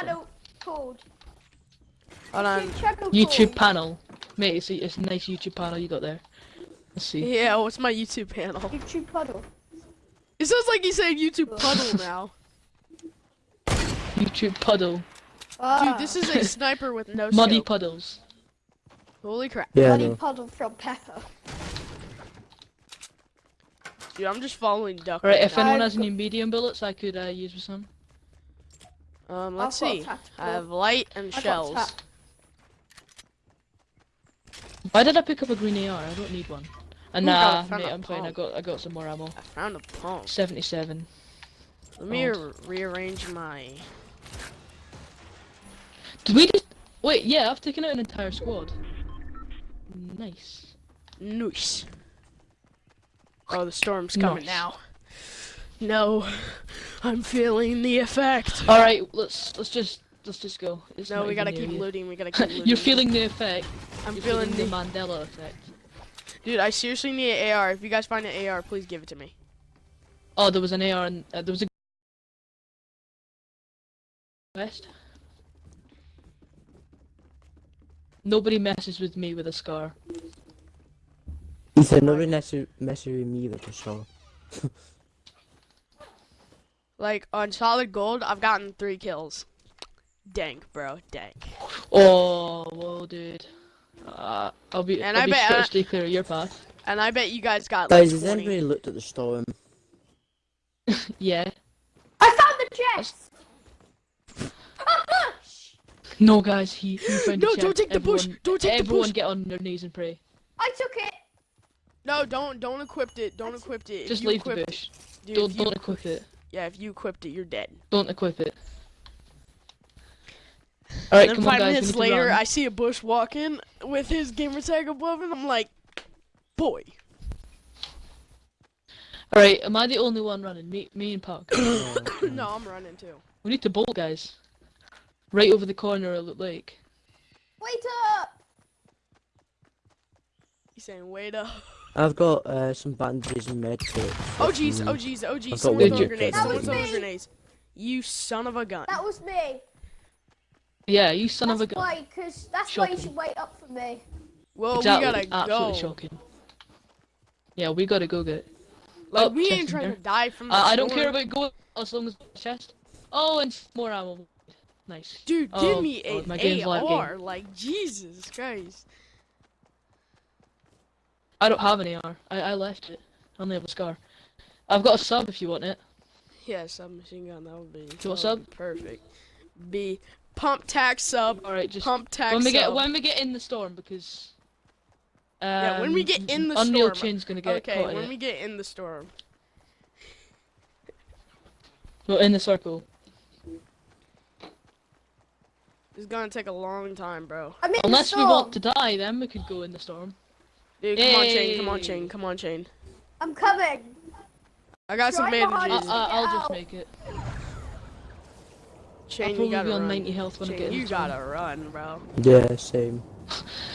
channel called? Hold on. YouTube channel YouTube called? panel. Mate, it's a, it's a nice YouTube panel you got there. Let's see. Yeah, what's my YouTube panel? YouTube puddle. It sounds like you said YouTube puddle now. YouTube puddle. Ah, Dude, this is a sniper with no Muddy scope. puddles. Holy crap. Yeah, Muddy puddle from Pepper. Dude, I'm just following Duck. Alright, right if now. anyone I've has any medium bullets, I could uh, use with some. Um, let's I've see. I have light and I got shells. Why did I pick up a green AR? I don't need one. And Ooh, I nah, found mate, a I'm fine. I got I got some more ammo. I found a pump. 77. Let me re- rearrange my. Did we just wait? Yeah, I've taken out an entire squad. Nice. Nice. Oh, the storm's coming Nice. now. No, I'm feeling the effect. All right, let's let's just let's just go. It's No, we gotta keep you. looting. We gotta keep looting. You're feeling the effect. I'm You're feeling feeling the. the Mandela effect. Dude, I seriously need an AR. If you guys find an AR, please give it to me. Oh, there was an AR and uh, there was a west. Nobody messes with me with a scar. He said nobody necessarily messing with me with a saw. Like on solid gold, I've gotten three kills. Dank, bro, dank. Oh, whoa, dude. Uh, I'll be. And I'll I be bet- sure uh, clear of your path. And I bet you guys got like Guys, has 20. anybody looked at the storm? Yeah. I found the chest. No, guys, he, he found No, the don't chest. take the bush. Don't take the bush. Everyone get on their knees and pray. I took it. No, don't don't equip it. Don't equip it. Just leave the equip- bush. Dude, Don't don't equip it. Yeah, if you equipped it, you're dead. Don't equip it. Alright, and then come on five guys. we minutes later. I see a bush walking with his gamer tag above, and I'm like, boy. Alright, am I the only one running? Me, me and Puck. no, I'm running too. we need to bolt, guys. Right over the corner of the lake. Wait up. He's saying, wait up. I've got uh, some bandages and med kits. Oh jeez, oh jeez, oh I've jeez. got Someone one throwing grenades. That Someone was throwing me. grenades. You son of a gun. That was me. Yeah, you son of a gun. why, cause that's why you should wait up for me. Well, Exactly, we gotta absolutely go. shocking. Yeah, we gotta go get it. Like Oh, we ain't trying there. to die from the I, I don't care about going as long as chest. Oh, and more ammo. Nice. Dude, Oh, give me God, an my game's game. AR. Like Jesus Christ. I don't have an AR. I, I left it. I only have a scar. I've got a sub if you want it. Yeah, submachine gun. That would be. that what's would up? be Perfect. B pump tax sub. Alright, just Pump tax when we get sub. when we get in the storm because. Um, Yeah, when we get in the storm. Unreal storm. Chain's gonna get okay, caught in when it. we get in the storm. Well, in the circle. It's gonna take a long time, bro. I'm Unless we want to die, then we could go in the storm. Dude, come on, chain. Come on, Yay. chain. Come on, chain. I'm coming. I got some Right I, bandages. you. I, I'll uh, just make it. chain, I'll you probably gotta be on run. 90 health when I Chain, get in you gotta run, bro. Yeah, same.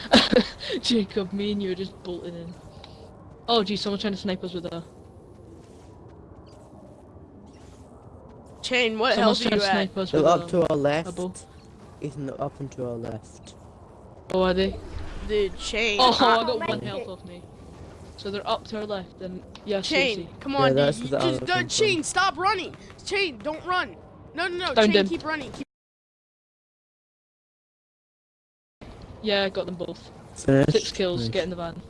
Jacob, me and you are just bolting in. Oh, geez, someone's trying to snipe us with a. Chain, what hell Someone's do trying you to at? snipe us with They're a. up to our left. bow. Ethan, they're up and to our left. Oh, are they? Dude, chain. Oh, I- I got make one it. health off me. So they're up to our left, and yeah, Chain, Stacy. come on, that's dude. You just, was uh, looking chain, stop running. Chain, don't run. No, no, no. Found chain, him. keep running. Keep... Yeah, I got them both. Finished. Six kills, Nice. get in the van.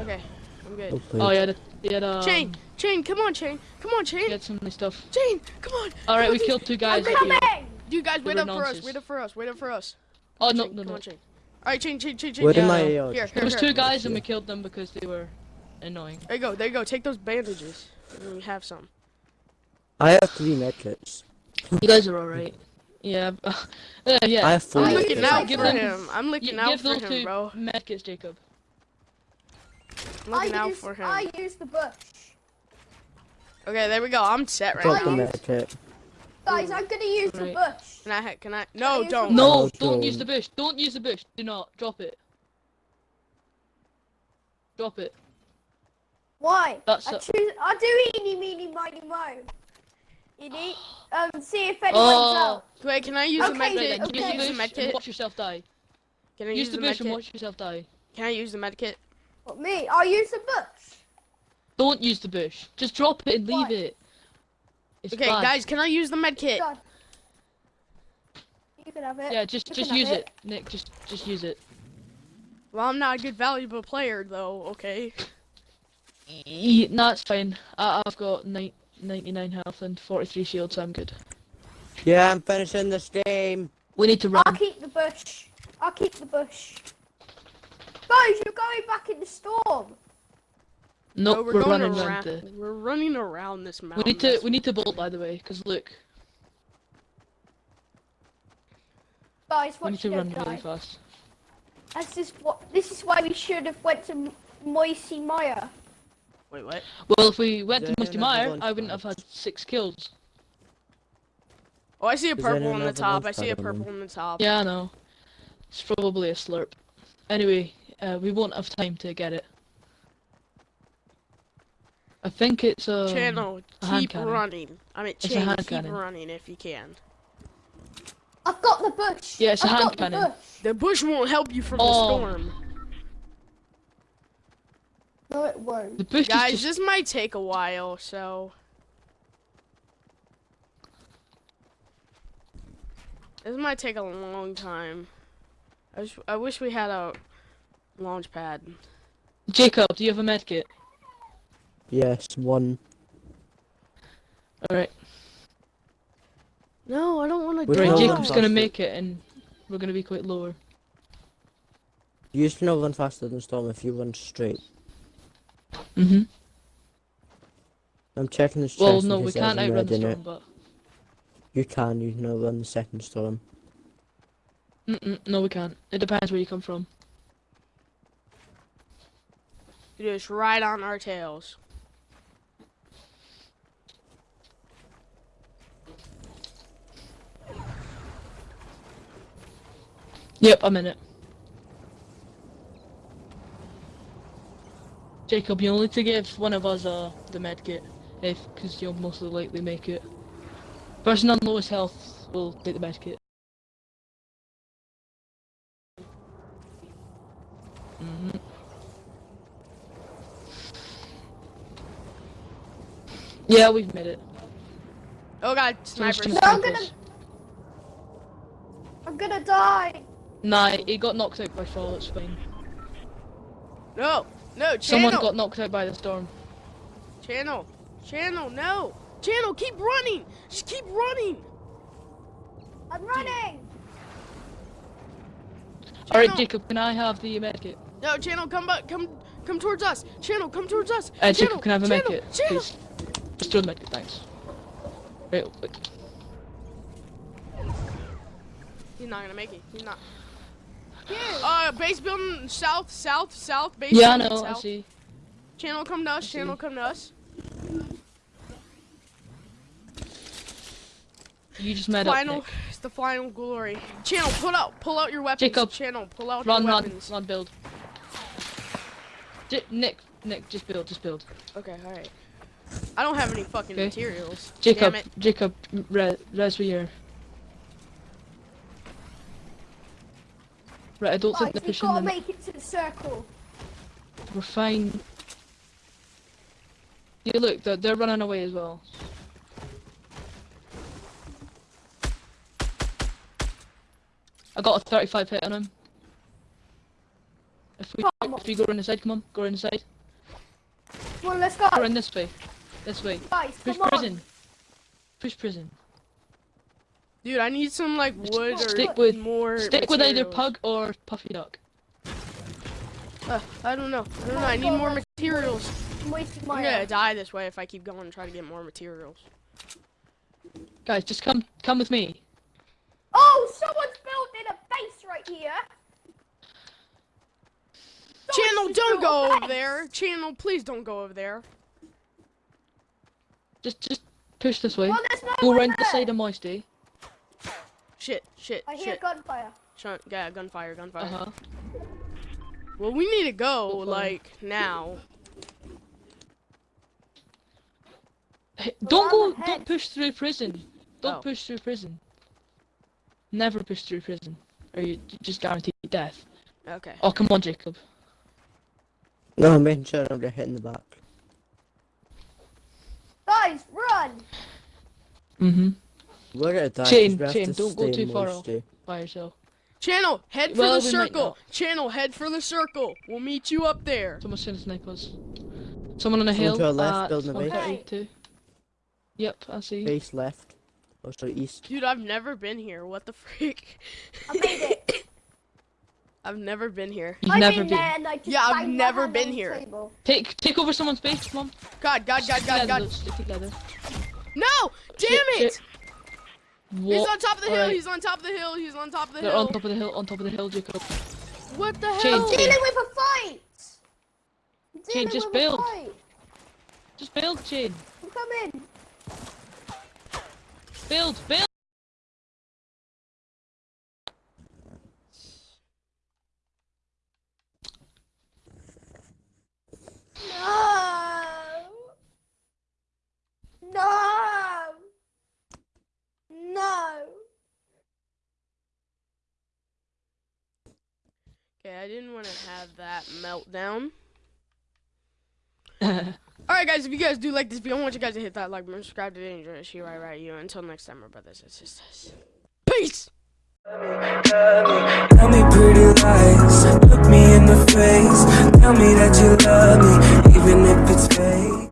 Okay, I'm good. Well played. Oh, yeah, he had, um, Chain, chain, come on, chain. Come on, chain. Get some nice stuff. Chain, come on. Alright, we killed two I'm guys. up coming. here. Dude, guys, They wait up for us. Wait up for us. Wait up for us. Oh, Chain, no, come no, no. on, chain. Alright, chain, chain, chain, chain. Where did chain. my Yeah. AR? Here, There was here. two guys, and we killed them because they were annoying. There you go, there you go. Take those bandages. And we have some. I have three medkits. You guys are alright. Yeah, uh, yeah. I have four. I'm looking out my for gun. him. I'm You looking out give for those him, two bro. medkits, Jacob. I'm looking I out use, for him. I use the bush. Okay, there we go. I'm set right Drop the now. medkit. Guys, I'm gonna use the bush. Can I? Can I? No, use don't. No, don't use the bush. Don't use the bush. Do not. Drop it. Drop it. Why? That's I a- choose. I do eeny, meeny, miny, mo. You need um see if anyone's Oh. out. Wait, can I use the Okay, med then, kit? Then Can I okay. use use the the bush med and kit? watch yourself die. Can I Use use the the bush and watch yourself die. Can I use the med kit? What, me? I'll use the bush. Don't use the bush. Just drop it and leave Why? it. It's Okay, bad. guys, can I use the med kit? Done. You can have it. Yeah, just You just use it. it, Nick. Just just use it. Well, I'm not a good valuable player though. Okay. Y- no, it's fine. I, I've got ni- 99 health and 43 shield, so I'm good. Yeah, I'm finishing this game. We need to run. I'll keep the bush. I'll keep the bush. Guys, you're going back in the storm. No, No, we're, going running around. around the. We're running around this mountain. We mountain. need to we need to bolt by the way, because look, Guys, we need to run don't really fast. This is what. This is why we should have went to M- Moisty Mire. Wait, what? Well, if we went to there Moisty Mire, I wouldn't have had six kills. Oh, I see a purple on the top. I see a pad on them? purple on the top. Yeah, I know. It's probably a slurp. Anyway, uh, we won't have time to get it. I think it's a Channel, a hand keep cannon. running. I mean, It's channel, hand keep cannon. running if you can. I've got the bush. Yeah, it's a I've hand got the cannon. bush. The bush won't help you from Oh. the storm. No, it won't. The bush Guys, just this might take a while, so. This might take a long time. I wish, I wish we had a launch pad. Jacob. Do you have a med kit? Yes, one. All right, No, I don't want to With die. right. Jacob's gonna faster. make it, and we're gonna be quite lower. You used to know run faster than Storm if you run straight. Mhm. I'm checking this chest. Well, no, we can't has a outrun the med in it. storm, but You can, you know, run the second storm. Mm-mm, no, we can't. It depends where you come from. You just ride on our tails. Yep, I'm in it. Jacob, you'll need to give one of us uh, the med kit, if because you'll most likely make it. Person on lowest health will take the med kit. hmm Yeah, we've made it. Oh god, Someone's snipers. trying No, I'm gonna- I'm gonna die. Nah, he got knocked out by fall, it's fine. No, no, Someone got knocked out by the storm. channel, channel, no, channel, keep running, just keep running. I'm running. Alright, Jacob, can I have the med kit? No, channel, come back, come, come towards us. Channel, come towards us. Uh, channel, Jacob, can I have a med channel, kit, channel. please? Just throw the med kit, thanks. Right, wait. He's not gonna make it. He's not. Yeah. Uh, base building south, south, south. Base Yeah, I building know, I see. Channel, come to us. Channel, come to us. You just met final, up, Nick. it's the final glory. Channel, pull out, pull out your weapons. Jacob. Channel, pull out Run, your run, weapons. run, build. J Nick, Nick, just build, just build. Okay, all right. I don't have any fucking Okay. materials. Jacob, Jacob, res, res me here. Right, I don't think Guys, they're pushing them. make it to the circle. We're fine. Yeah, look, they're, they're running away as well. I got a 35 hit on him. If we, Come if we go around the side, come on, go around the side. Come on, let's go. Go around this way. This way. Guys, Push come on. prison. Push prison. Dude, I need some like wood or Stick with- more. Stick with either. Pug or Puffy Duck. Uh, I don't know. I don't know. I need more materials. I'm wasting I'm gonna die this way if I keep going and try to get more materials. Guys, just come come with me. Oh, someone's building a base right here. Someone's Channel, don't go over base. there. Channel, please don't go over there. Just just push this way. Well, there's no Go one round the side of Moisty. Shit, shit, I hear gunfire. Shut, yeah, gunfire, gunfire. Uh huh. Well, we need to go, Go for it. like, now. Hey, Don't go. Don't push through prison. Don't Oh. push through prison. Never push through prison, or you you just guaranteed death. Okay. Oh come on, Jacob. No, I'm making sure I'm hitting the back. Guys, run! Mhm. We're gonna die. 'cause Shane, we have Shane, to don't go too far moisty. By yourself. Channel, head for the circle. Channel, head for the circle. We'll meet you up there. Someone's trying to snipe us. Someone on a Someone hill. to our left, at building a base. 132. Yep, I see. Base left. Oh, sorry, east. Dude, I've never been here. What the freak? I made it. I've never been here. You've I'm never in been. there and I just Yeah, I've never been here. table. Take take over someone's base, mom. on. God, God, God, God, God. let's. No! Damn Shit, it! shit. He's on top of the hill. Alright. He's on top of the hill. He's on top of the They're hill. on top of the hill, on top of the hill, Jacob. What the Shane, hell? Shane. Dealing with a fight! I'm just with build. A fight. Just build, Shane. I'm coming. Build, build. No! No! No! Okay, I didn't want to have that meltdown. Alright, guys, if you guys do like this video, I want you guys to hit that like button, subscribe to Dangerous She Right Right You. Until next time, my brothers and sisters. Peace! Tell me pretty lies, look me in the face. Tell me that you love me, even if it's fake.